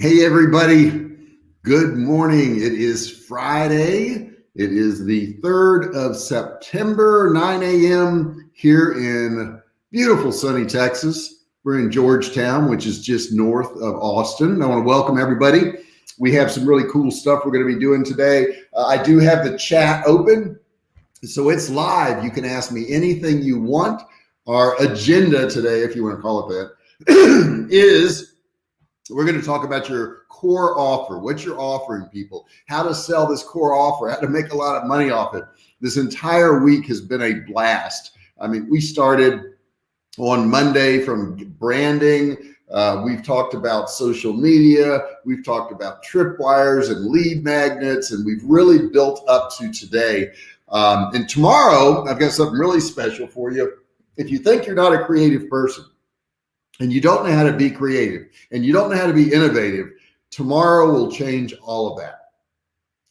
Hey, everybody. Good morning. It is Friday. It is the 3rd of September, 9 a.m. here in beautiful sunny Texas. We're in Georgetown, which is just north of Austin. I want to welcome everybody. We have some really cool stuff we're going to be doing today. Uh, I do have the chat open, so it's live. You can ask me anything you want. Our agenda today, if you want to call it that, is we're going to talk about your core offer, what you're offering people, how to sell this core offer, how to make a lot of money off it. This entire week has been a blast. I mean, we started on Monday from branding. Uh, we've talked about social media. We've talked about tripwires and lead magnets, and we've really built up to today. Um, and tomorrow, I've got something really special for you. If you think you're not a creative person, and you don't know how to be creative and you don't know how to be innovative, tomorrow will change all of that.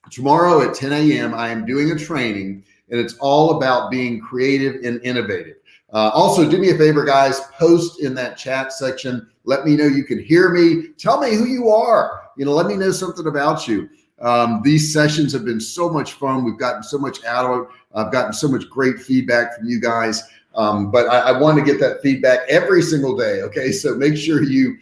Tomorrow at 10 a.m., I am doing a training and it's all about being creative and innovative. Uh, also, do me a favor, guys, post in that chat section. Let me know you can hear me. Tell me who you are. You know, let me know something about you. Um, these sessions have been so much fun. We've gotten so much out of it. I've gotten so much great feedback from you guys. Um, but I, I want to get that feedback every single day. Okay. So make sure you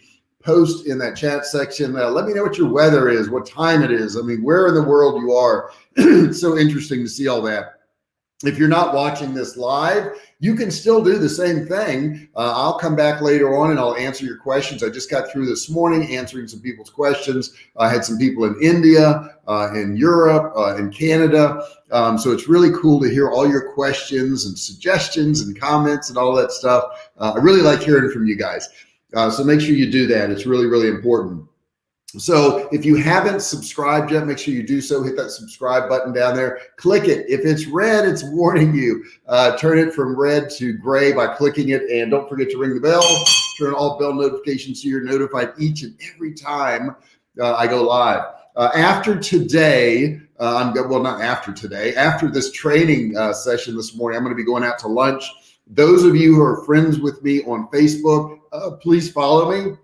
post in that chat section. Uh, let me know what your weather is, what time it is. I mean, where in the world you are. it's so interesting to see all that. If you're not watching this live, you can still do the same thing. Uh, I'll come back later on and I'll answer your questions. I just got through this morning answering some people's questions. I had some people in India, uh, in Europe, uh, in Canada. Um, so it's really cool to hear all your questions and suggestions and comments and all that stuff. Uh, I really like hearing from you guys. Uh, so make sure you do that. It's really, really important. So if you haven't subscribed yet, make sure you do so. Hit that subscribe button down there. Click it. If it's red, it's warning you. Uh, turn it from red to gray by clicking it. And don't forget to ring the bell. Turn all bell notifications so you're notified each and every time uh, I go live. Uh, after today, uh, I'm well, not after today, after this training uh, session this morning, I'm going to be going out to lunch. Those of you who are friends with me on Facebook, uh, please follow me.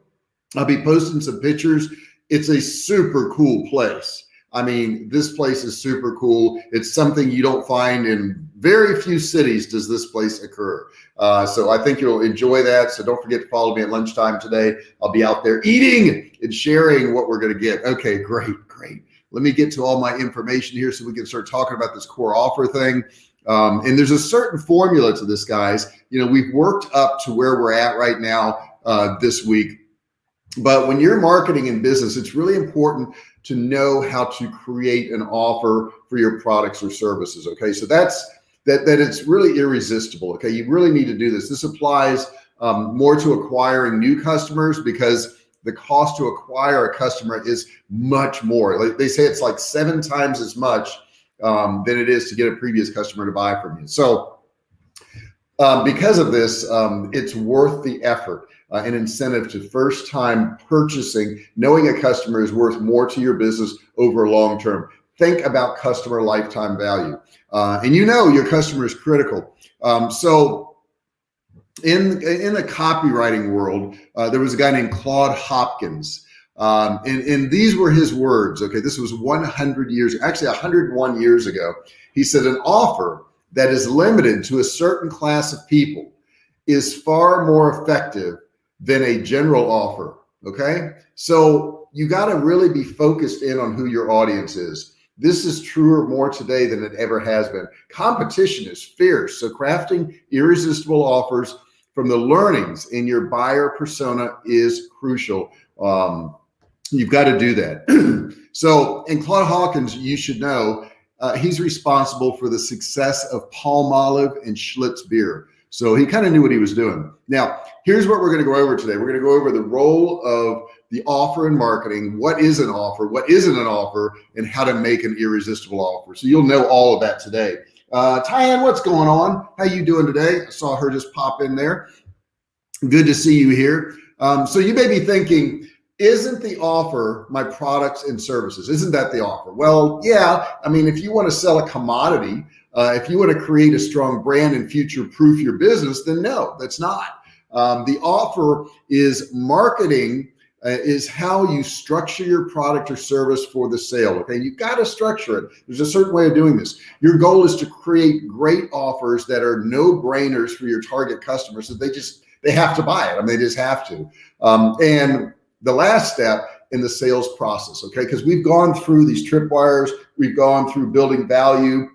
I'll be posting some pictures it's a super cool place. I mean, this place is super cool. It's something you don't find in very few cities does this place occur. Uh, so I think you'll enjoy that. So don't forget to follow me at lunchtime today. I'll be out there eating and sharing what we're going to get. Okay, great, great. Let me get to all my information here so we can start talking about this core offer thing. Um, and there's a certain formula to this, guys. You know, we've worked up to where we're at right now uh, this week but when you're marketing in business, it's really important to know how to create an offer for your products or services. Okay. So that's that, that it's really irresistible. Okay. You really need to do this. This applies um, more to acquiring new customers because the cost to acquire a customer is much more. Like they say, it's like seven times as much um, than it is to get a previous customer to buy from you. So um, because of this, um, it's worth the effort uh, an incentive to first time purchasing, knowing a customer is worth more to your business over long term. Think about customer lifetime value. Uh, and you know your customer is critical. Um, so in, in the copywriting world, uh, there was a guy named Claude Hopkins. Um, and, and these were his words. Okay, this was 100 years, actually 101 years ago. He said, an offer that is limited to a certain class of people is far more effective than a general offer. Okay. So you got to really be focused in on who your audience is. This is truer more today than it ever has been. Competition is fierce. So crafting irresistible offers from the learnings in your buyer persona is crucial. Um, you've got to do that. so in Claude Hopkins, you should know uh, he's responsible for the success of Palmolive and Schlitz beer. So he kind of knew what he was doing. Now, here's what we're going to go over today. We're going to go over the role of the offer in marketing. What is an offer? What isn't an offer? And how to make an irresistible offer. So you'll know all of that today. Uh, Tyann, what's going on? How you doing today? I saw her just pop in there. Good to see you here. Um, so you may be thinking, isn't the offer my products and services? Isn't that the offer? Well, yeah. I mean, if you want to sell a commodity, uh, if you want to create a strong brand and future proof your business, then no, that's not. Um, the offer is marketing uh, is how you structure your product or service for the sale. Okay, You've got to structure it. There's a certain way of doing this. Your goal is to create great offers that are no brainers for your target customers that they just they have to buy it. I mean, they just have to. Um, and the last step in the sales process, okay, because we've gone through these tripwires, we've gone through building value,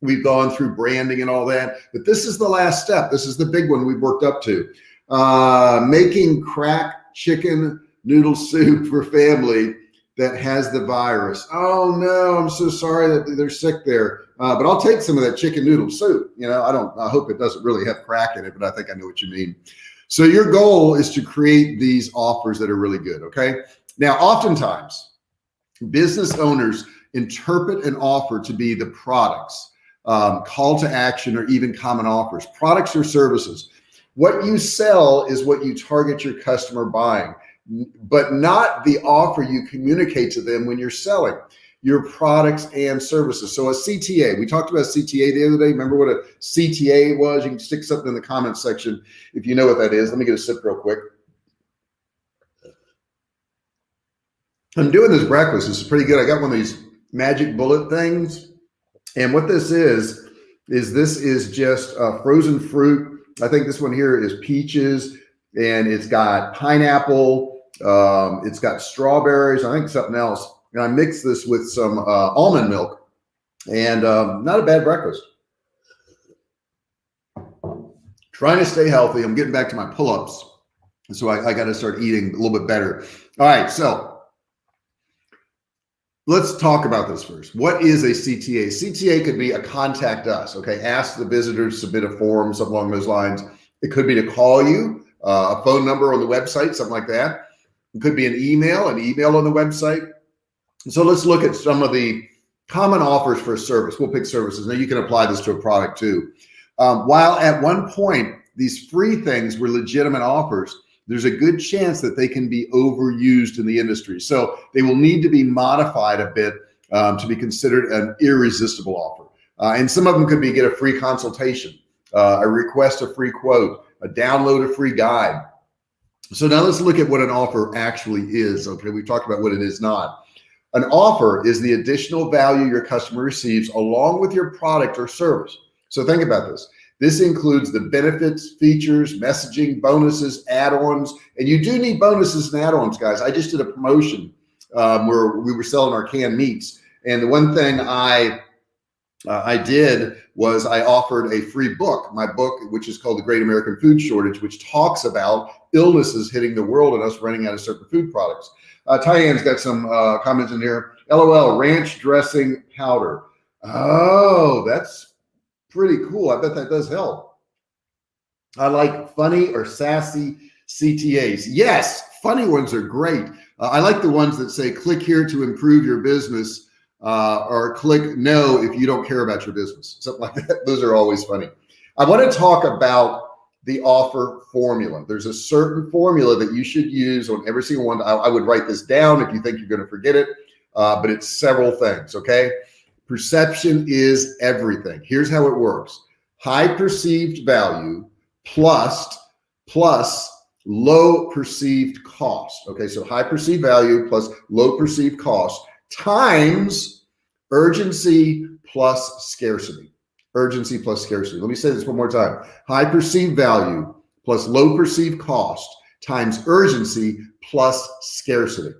we've gone through branding and all that, but this is the last step. This is the big one we've worked up to. Uh, making crack chicken noodle soup for family that has the virus. Oh no, I'm so sorry that they're sick there. Uh, but I'll take some of that chicken noodle soup. You know, I don't, I hope it doesn't really have crack in it, but I think I know what you mean. So your goal is to create these offers that are really good. Okay. Now, oftentimes business owners interpret an offer to be the products, um, call to action, or even common offers, products or services. What you sell is what you target your customer buying but not the offer you communicate to them when you're selling your products and services. So a CTA, we talked about CTA the other day. Remember what a CTA was? You can stick something in the comments section if you know what that is. Let me get a sip real quick. I'm doing this breakfast. This is pretty good. I got one of these magic bullet things. And what this is, is this is just uh, frozen fruit. I think this one here is peaches and it's got pineapple, um, it's got strawberries, I think something else. And I mix this with some uh, almond milk and um, not a bad breakfast. Trying to stay healthy. I'm getting back to my pull-ups. So I, I got to start eating a little bit better. All right. So let's talk about this first. What is a CTA? CTA could be a contact us. Okay. Ask the visitor to submit a form, something along those lines. It could be to call you, uh, a phone number on the website, something like that. It could be an email, an email on the website. So let's look at some of the common offers for a service. We'll pick services. Now you can apply this to a product too. Um, while at one point, these free things were legitimate offers, there's a good chance that they can be overused in the industry. So they will need to be modified a bit um, to be considered an irresistible offer. Uh, and some of them could be get a free consultation, uh, a request a free quote, a download a free guide, so now let's look at what an offer actually is. Okay, we've talked about what it is not. An offer is the additional value your customer receives along with your product or service. So think about this. This includes the benefits, features, messaging, bonuses, add-ons, and you do need bonuses and add-ons, guys. I just did a promotion um, where we were selling our canned meats. And the one thing I uh, I did was I offered a free book, my book, which is called The Great American Food Shortage, which talks about illnesses hitting the world and us running out of certain food products. Uh, Tyann's got some uh, comments in here. LOL, ranch dressing powder. Oh, that's pretty cool. I bet that does help. I like funny or sassy CTAs. Yes, funny ones are great. Uh, I like the ones that say, click here to improve your business uh, or click no if you don't care about your business, something like that. Those are always funny. I want to talk about the offer formula. There's a certain formula that you should use on every single one. I, I would write this down if you think you're going to forget it, uh, but it's several things. Okay. Perception is everything. Here's how it works. High perceived value plus, plus low perceived cost. Okay. So high perceived value plus low perceived cost times urgency plus scarcity. Urgency plus scarcity. Let me say this one more time. High perceived value plus low perceived cost times urgency plus scarcity.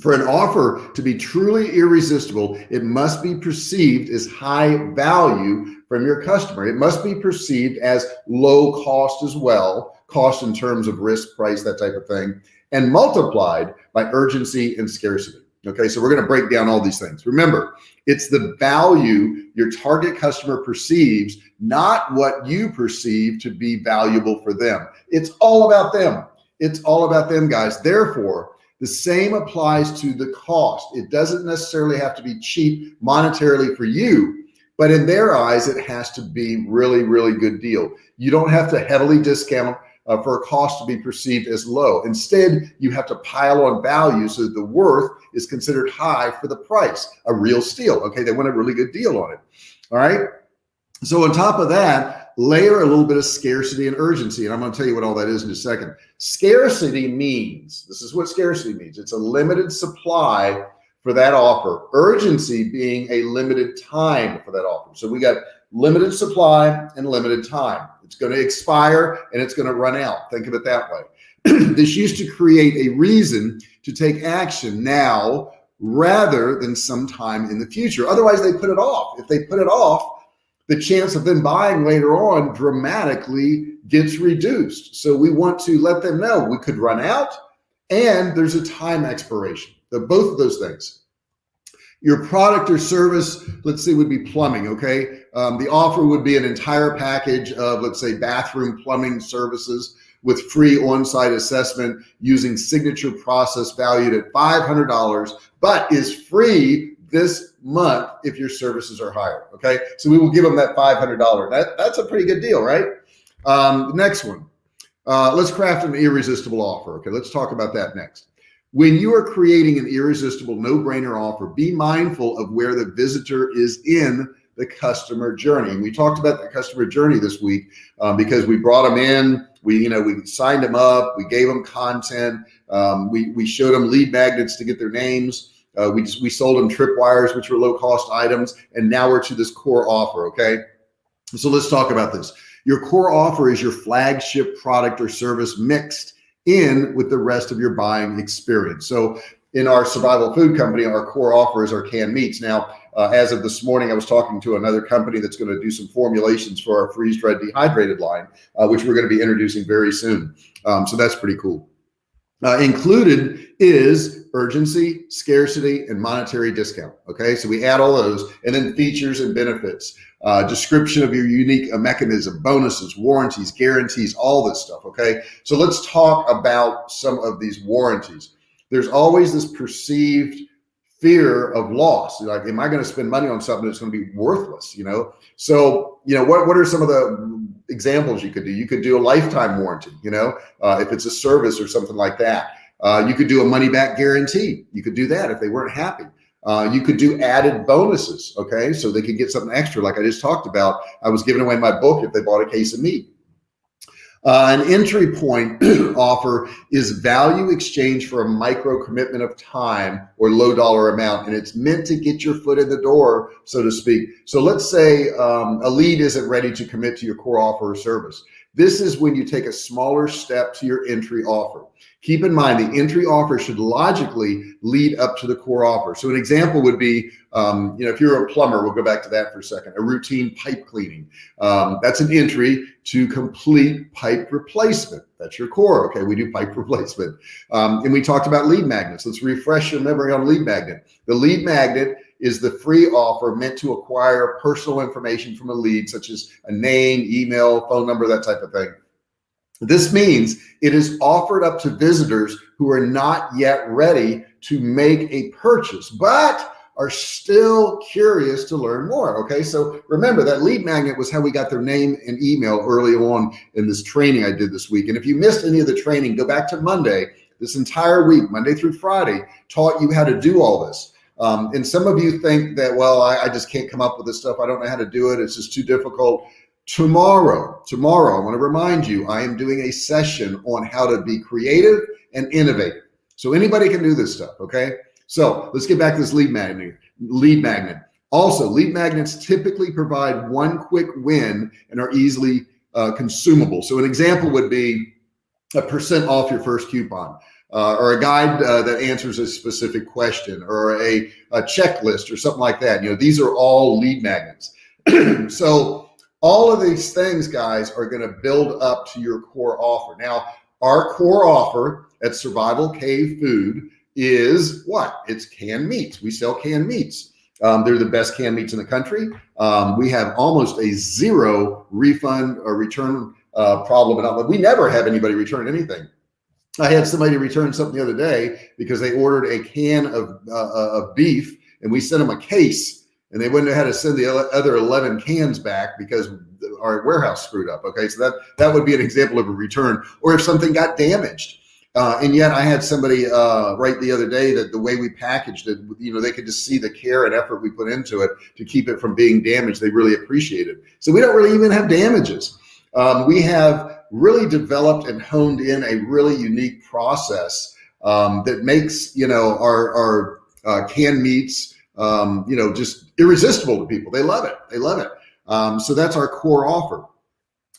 For an offer to be truly irresistible, it must be perceived as high value from your customer. It must be perceived as low cost as well, cost in terms of risk, price, that type of thing, and multiplied by urgency and scarcity. Okay, so we're going to break down all these things. Remember, it's the value your target customer perceives, not what you perceive to be valuable for them. It's all about them. It's all about them, guys. Therefore, the same applies to the cost. It doesn't necessarily have to be cheap monetarily for you, but in their eyes, it has to be really, really good deal. You don't have to heavily discount uh, for a cost to be perceived as low. Instead, you have to pile on value so that the worth is considered high for the price, a real steal. Okay, they want a really good deal on it. All right. So on top of that, layer a little bit of scarcity and urgency. And I'm going to tell you what all that is in a second. Scarcity means, this is what scarcity means. It's a limited supply for that offer. Urgency being a limited time for that offer. So we got limited supply and limited time. It's going to expire and it's going to run out. Think of it that way. this used to create a reason to take action now rather than sometime in the future. Otherwise, they put it off. If they put it off, the chance of them buying later on dramatically gets reduced. So we want to let them know we could run out and there's a time expiration. The, both of those things. Your product or service, let's say would be plumbing, okay? Um, the offer would be an entire package of, let's say, bathroom plumbing services with free on-site assessment using signature process valued at $500, but is free this month if your services are higher. Okay. So we will give them that $500. That, that's a pretty good deal, right? Um, next one, uh, let's craft an irresistible offer. Okay. Let's talk about that next. When you are creating an irresistible no-brainer offer, be mindful of where the visitor is in the customer journey. And we talked about the customer journey this week um, because we brought them in, we, you know, we signed them up, we gave them content, um, we, we showed them lead magnets to get their names. Uh, we just, we sold them tripwires, which were low cost items. And now we're to this core offer. Okay. So let's talk about this. Your core offer is your flagship product or service mixed in with the rest of your buying experience. So in our survival food company, our core offer is our canned meats. Now, uh, as of this morning, I was talking to another company that's going to do some formulations for our freeze dried dehydrated line, uh, which we're going to be introducing very soon. Um, so that's pretty cool. Uh, included is urgency, scarcity, and monetary discount. Okay, so we add all those, and then features and benefits, uh, description of your unique uh, mechanism, bonuses, warranties, guarantees, all this stuff. Okay, so let's talk about some of these warranties. There's always this perceived fear of loss. Like, am I going to spend money on something that's going to be worthless? You know, so you know what? What are some of the examples you could do. You could do a lifetime warranty, you know, uh, if it's a service or something like that. Uh, you could do a money back guarantee. You could do that if they weren't happy. Uh, you could do added bonuses. Okay. So they could get something extra. Like I just talked about, I was giving away my book if they bought a case of meat. Uh, an entry point offer is value exchange for a micro commitment of time or low dollar amount. And it's meant to get your foot in the door, so to speak. So let's say um, a lead isn't ready to commit to your core offer or service. This is when you take a smaller step to your entry offer. Keep in mind the entry offer should logically lead up to the core offer. So an example would be, um, you know, if you're a plumber, we'll go back to that for a second, a routine pipe cleaning. Um, that's an entry to complete pipe replacement. That's your core. Okay, we do pipe replacement. Um, and we talked about lead magnets. Let's refresh your memory on lead magnet. The lead magnet is the free offer meant to acquire personal information from a lead, such as a name, email, phone number, that type of thing. This means it is offered up to visitors who are not yet ready to make a purchase, but are still curious to learn more. Okay. So remember that lead magnet was how we got their name and email early on in this training I did this week. And if you missed any of the training, go back to Monday, this entire week, Monday through Friday, taught you how to do all this. Um, and some of you think that, well, I, I just can't come up with this stuff. I don't know how to do it. It's just too difficult. Tomorrow, tomorrow, I want to remind you, I am doing a session on how to be creative and innovative. So anybody can do this stuff. Okay. So let's get back to this lead magnet, lead magnet. Also, lead magnets typically provide one quick win and are easily uh, consumable. So an example would be a percent off your first coupon. Uh, or a guide uh, that answers a specific question or a, a checklist or something like that. You know, these are all lead magnets. so all of these things, guys, are going to build up to your core offer. Now, our core offer at Survival Cave Food is what? It's canned meats. We sell canned meats. Um, they're the best canned meats in the country. Um, we have almost a zero refund or return uh, problem. We never have anybody return anything. I had somebody return something the other day because they ordered a can of, uh, of beef and we sent them a case and they wouldn't have had to send the other 11 cans back because our warehouse screwed up. Okay. So that, that would be an example of a return or if something got damaged. Uh, and yet I had somebody uh, write the other day that the way we packaged it, you know, they could just see the care and effort we put into it to keep it from being damaged. They really appreciate it. So we don't really even have damages. Um, we have really developed and honed in a really unique process um, that makes, you know, our, our uh, canned meats, um, you know, just irresistible to people. They love it. They love it. Um, so that's our core offer.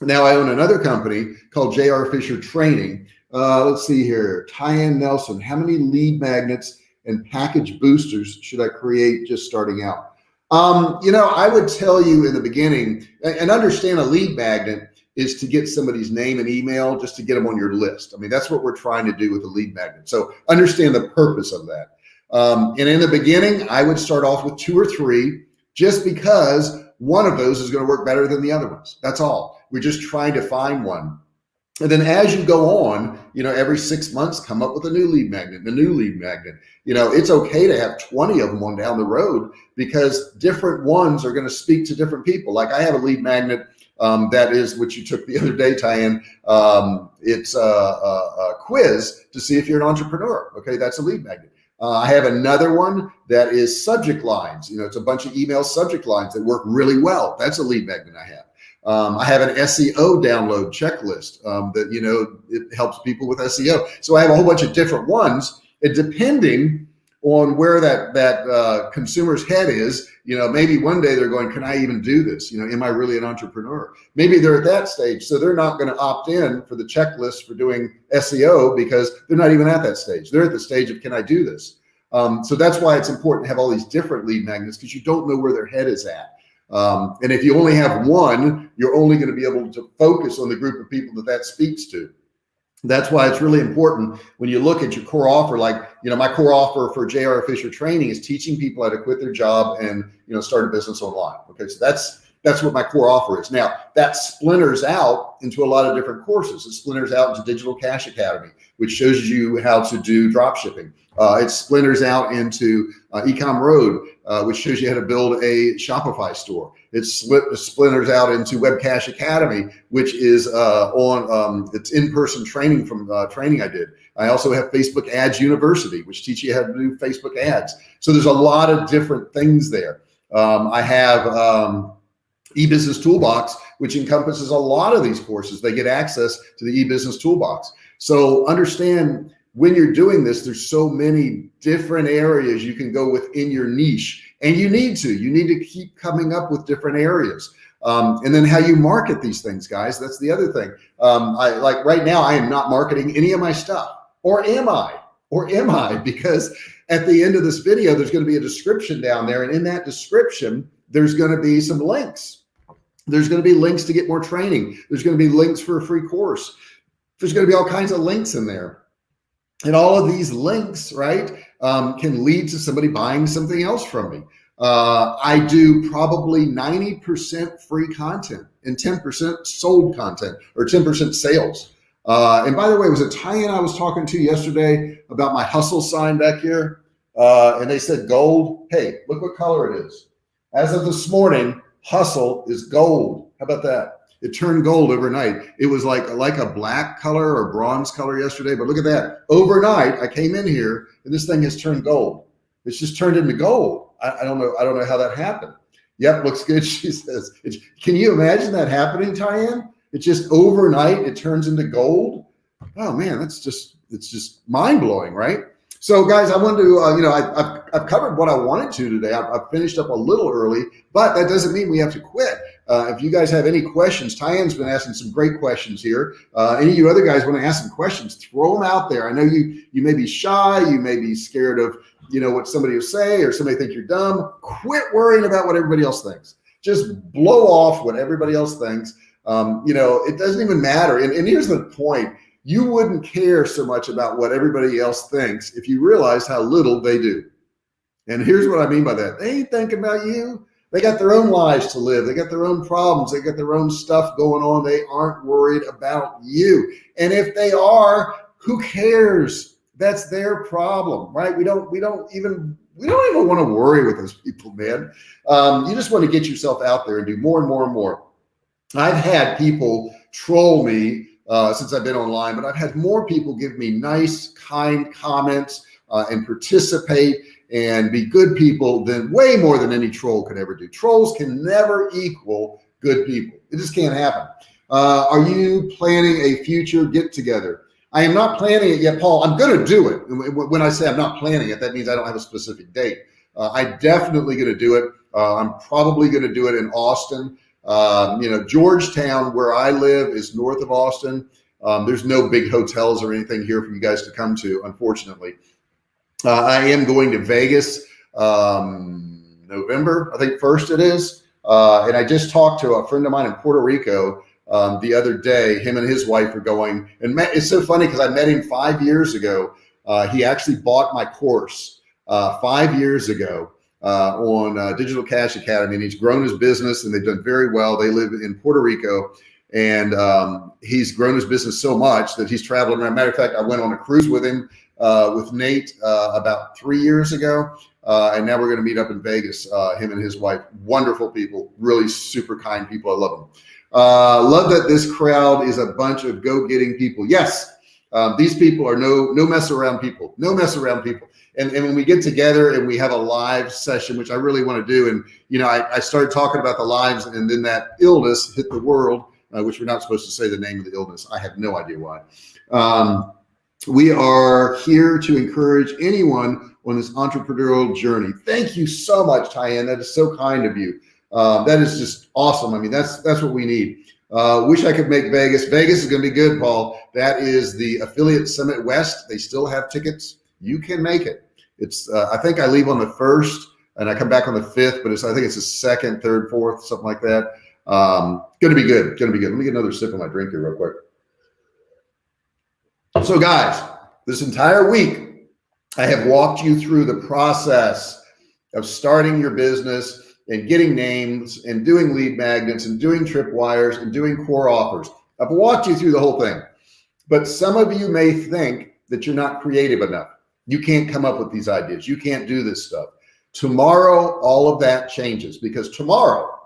Now I own another company called JR Fisher Training. Uh, let's see here, Tyann Nelson. How many lead magnets and package boosters should I create just starting out? Um, you know, I would tell you in the beginning and understand a lead magnet is to get somebody's name and email just to get them on your list. I mean, that's what we're trying to do with a lead magnet. So understand the purpose of that. Um, and in the beginning, I would start off with two or three just because one of those is going to work better than the other ones. That's all. We're just trying to find one. And then as you go on, you know, every six months, come up with a new lead magnet, a new lead magnet. You know, it's okay to have 20 of them on down the road because different ones are going to speak to different people. Like I have a lead magnet um, that is what you took the other day, Tyann. Um, it's a, a, a, quiz to see if you're an entrepreneur. Okay, that's a lead magnet. Uh, I have another one that is subject lines. You know, it's a bunch of email subject lines that work really well. That's a lead magnet I have. Um, I have an SEO download checklist um, that, you know, it helps people with SEO. So I have a whole bunch of different ones and depending on where that, that uh, consumer's head is, you know, maybe one day they're going, can I even do this? You know, am I really an entrepreneur? Maybe they're at that stage. So they're not going to opt in for the checklist for doing SEO because they're not even at that stage. They're at the stage of, can I do this? Um, so that's why it's important to have all these different lead magnets because you don't know where their head is at. Um, and if you only have one, you're only going to be able to focus on the group of people that that speaks to. That's why it's really important when you look at your core offer, like, you know, my core offer for JR Fisher training is teaching people how to quit their job and, you know, start a business online. Okay. So that's, that's what my core offer is. Now that splinters out into a lot of different courses. It splinters out into Digital Cash Academy, which shows you how to do drop shipping. Uh, it splinters out into uh, Ecom Road, uh, which shows you how to build a Shopify store. It split, splinters out into Webcash Academy, which is uh, on um, it's in-person training from uh, training I did. I also have Facebook Ads University, which teach you how to do Facebook ads. So there's a lot of different things there. Um, I have um, e-business toolbox, which encompasses a lot of these courses. They get access to the e-business toolbox. So understand when you're doing this, there's so many different areas you can go within your niche and you need to, you need to keep coming up with different areas. Um, and then how you market these things, guys. That's the other thing. Um, I like right now, I am not marketing any of my stuff or am I, or am I? Because at the end of this video, there's going to be a description down there. And in that description, there's going to be some links. There's going to be links to get more training. There's going to be links for a free course. There's going to be all kinds of links in there. And all of these links, right, um, can lead to somebody buying something else from me. Uh, I do probably 90% free content and 10% sold content or 10% sales. Uh, and by the way, it was it Tyann I was talking to yesterday about my hustle sign back here? Uh, and they said gold. Hey, look what color it is. As of this morning, hustle is gold. How about that? It turned gold overnight. It was like like a black color or bronze color yesterday, but look at that. Overnight, I came in here and this thing has turned gold. It's just turned into gold. I, I don't know. I don't know how that happened. Yep, looks good. She says. can you imagine that happening, Tyann? It just overnight it turns into gold. Oh man, that's just it's just mind blowing, right? So guys, I wanted to, uh, you know, I, have I've covered what I wanted to today. I've, I've, finished up a little early, but that doesn't mean we have to quit. Uh, if you guys have any questions, Tyann's been asking some great questions here. Uh, any of you other guys want to ask some questions, throw them out there. I know you, you may be shy. You may be scared of, you know, what somebody will say or somebody think you're dumb. Quit worrying about what everybody else thinks. Just blow off what everybody else thinks. Um, you know, it doesn't even matter. And, and here's the point you wouldn't care so much about what everybody else thinks if you realize how little they do. And here's what I mean by that. They ain't thinking about you. They got their own lives to live. They got their own problems. They got their own stuff going on. They aren't worried about you. And if they are, who cares? That's their problem, right? We don't, we don't even, we don't even want to worry with those people, man. Um, you just want to get yourself out there and do more and more and more. I've had people troll me uh, since I've been online, but I've had more people give me nice, kind comments uh, and participate and be good people than way more than any troll could ever do. Trolls can never equal good people. It just can't happen. Uh, are you planning a future get together? I am not planning it yet, Paul. I'm going to do it. When I say I'm not planning it, that means I don't have a specific date. Uh, I'm definitely going to do it. Uh, I'm probably going to do it in Austin. Um, you know, Georgetown, where I live, is north of Austin. Um, there's no big hotels or anything here for you guys to come to, unfortunately. Uh, I am going to Vegas um, November, I think first it is. Uh, and I just talked to a friend of mine in Puerto Rico um, the other day. Him and his wife are going, and met, it's so funny because I met him five years ago. Uh, he actually bought my course uh, five years ago uh, on uh, Digital Cash Academy, and he's grown his business, and they've done very well. They live in Puerto Rico, and um, he's grown his business so much that he's traveling around. Matter of fact, I went on a cruise with him uh, with Nate uh, about three years ago, uh, and now we're going to meet up in Vegas. Uh, him and his wife, wonderful people, really super kind people. I love them. love that this crowd is a bunch of go-getting people. Yes. Um, these people are no no mess around people, no mess around people and, and when we get together and we have a live session, which I really want to do, and you know, I, I started talking about the lives, and then that illness hit the world, uh, which we're not supposed to say the name of the illness. I have no idea why. Um, we are here to encourage anyone on this entrepreneurial journey. Thank you so much, Tyann. That is so kind of you. Um, that is just awesome. I mean, that's that's what we need. Uh, wish I could make Vegas. Vegas is going to be good, Paul. That is the Affiliate Summit West. They still have tickets. You can make it. It's uh, I think I leave on the first and I come back on the fifth, but it's I think it's the second, third, fourth, something like that. Um, gonna be good. Gonna be good. Let me get another sip of my drink here real quick. So guys, this entire week, I have walked you through the process of starting your business and getting names and doing lead magnets and doing tripwires and doing core offers. I've walked you through the whole thing, but some of you may think that you're not creative enough. You can't come up with these ideas. You can't do this stuff. Tomorrow, all of that changes because tomorrow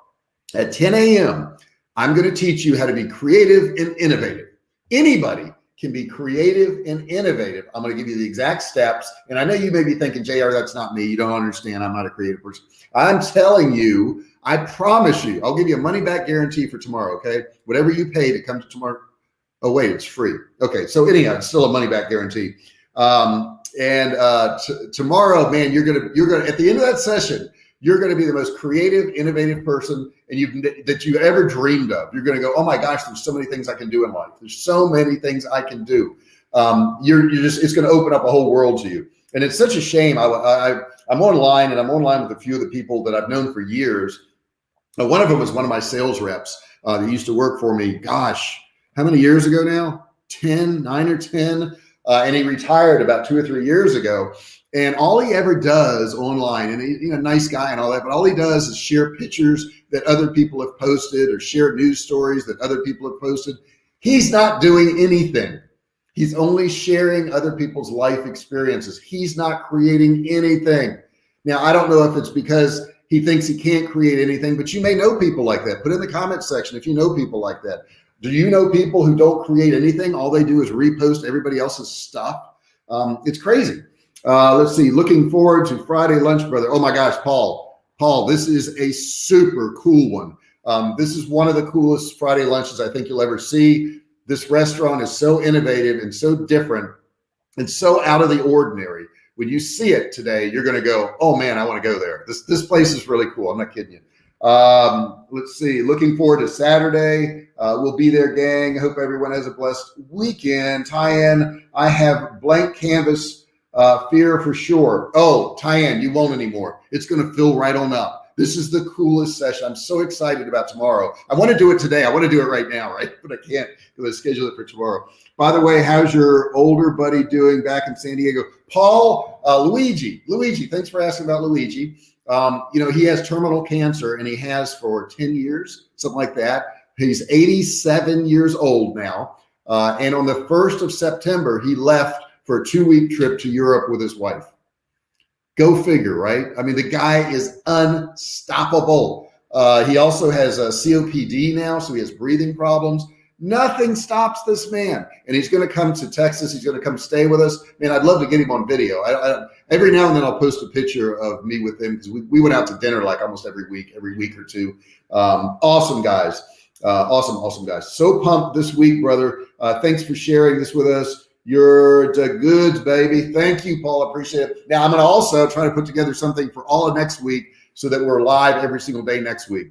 at 10 a.m., I'm going to teach you how to be creative and innovative. Anybody can be creative and innovative. I'm going to give you the exact steps. And I know you may be thinking, JR, that's not me. You don't understand. I'm not a creative person. I'm telling you, I promise you, I'll give you a money back guarantee for tomorrow. Okay. Whatever you pay to come to tomorrow. Oh, wait, it's free. Okay. So anyhow, it's still a money back guarantee. Um, and uh, tomorrow, man, you're gonna you're gonna at the end of that session, you're gonna be the most creative, innovative person and you've that you've ever dreamed of. You're gonna go, oh my gosh, there's so many things I can do in life. There's so many things I can do. Um, you're you're just it's gonna open up a whole world to you. And it's such a shame. I, I I'm online and I'm online with a few of the people that I've known for years. Uh, one of them was one of my sales reps uh, that used to work for me. Gosh, how many years ago now? 10, nine or 10 uh, and he retired about two or three years ago. And all he ever does online, and he's you know, nice guy and all that, but all he does is share pictures that other people have posted or share news stories that other people have posted. He's not doing anything. He's only sharing other people's life experiences. He's not creating anything. Now, I don't know if it's because he thinks he can't create anything, but you may know people like that. Put in the comment section if you know people like that. Do you know people who don't create anything? All they do is repost everybody else's stuff. Um, it's crazy. Uh, let's see. Looking forward to Friday lunch, brother. Oh my gosh, Paul. Paul, this is a super cool one. Um, this is one of the coolest Friday lunches I think you'll ever see. This restaurant is so innovative and so different and so out of the ordinary. When you see it today, you're going to go, "Oh man, I want to go there." This this place is really cool. I'm not kidding you. Um, let's see. Looking forward to Saturday. Uh, we'll be there, gang. I hope everyone has a blessed weekend. Tyann, I have blank canvas uh, fear for sure. Oh, Tyann, you won't anymore. It's going to fill right on up. This is the coolest session. I'm so excited about tomorrow. I want to do it today. I want to do it right now, right? But I can't because I schedule it for tomorrow. By the way, how's your older buddy doing back in San Diego? Paul, uh, Luigi, Luigi, thanks for asking about Luigi. Um, you know, he has terminal cancer and he has for 10 years, something like that. He's 87 years old now. Uh, and on the 1st of September, he left for a two week trip to Europe with his wife. Go figure, right? I mean, the guy is unstoppable. Uh, he also has a COPD now, so he has breathing problems. Nothing stops this man. And he's going to come to Texas. He's going to come stay with us. Man, I'd love to get him on video. I, I, every now and then I'll post a picture of me with him because we, we went out to dinner like almost every week, every week or two. Um, awesome guys. Uh, awesome, awesome guys. So pumped this week, brother. Uh, thanks for sharing this with us. You're the goods, baby. Thank you, Paul. Appreciate it. Now I'm going to also try to put together something for all of next week so that we're live every single day next week.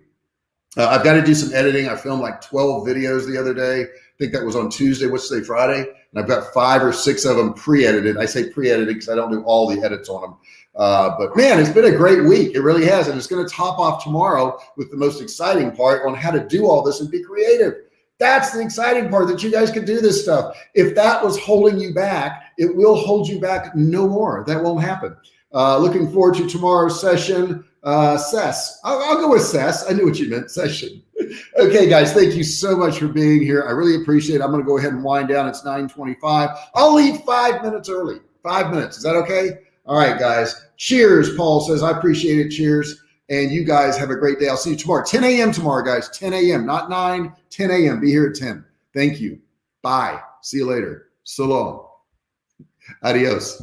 Uh, I've got to do some editing. I filmed like 12 videos the other day. I think that was on Tuesday, what's today, Friday. And I've got five or six of them pre-edited. I say pre-edited because I don't do all the edits on them. Uh, but man, it's been a great week. It really has. And it's going to top off tomorrow with the most exciting part on how to do all this and be creative. That's the exciting part that you guys can do this stuff. If that was holding you back, it will hold you back no more. That won't happen. Uh, looking forward to tomorrow's session. Uh, Sess. I'll, I'll, go with Sess. I knew what you meant, session. okay, guys, thank you so much for being here. I really appreciate it. I'm going to go ahead and wind down. It's 925. I'll leave five minutes early. Five minutes. Is that okay? All right, guys. Cheers, Paul says. I appreciate it. Cheers. And you guys have a great day. I'll see you tomorrow. 10 a.m. tomorrow, guys. 10 a.m. Not 9, 10 a.m. Be here at 10. Thank you. Bye. See you later. So long. Adios.